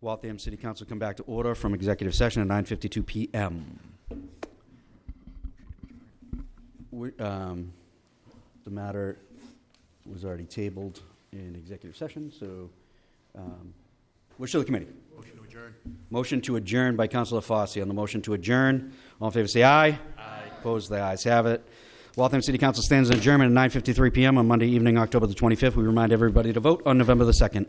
Waltham City Council come back to order from executive session at 9:52 PM. We- um, The matter was already tabled in executive session, so um, wish of the committee. Motion to adjourn. Motion to adjourn by Councilor Fossey. On the motion to adjourn, all in favor say aye. Aye. Opposed, the ayes have it. Waltham City Council stands adjourned at 9:53 PM on Monday evening, October the 25th. We remind everybody to vote on November the 2nd.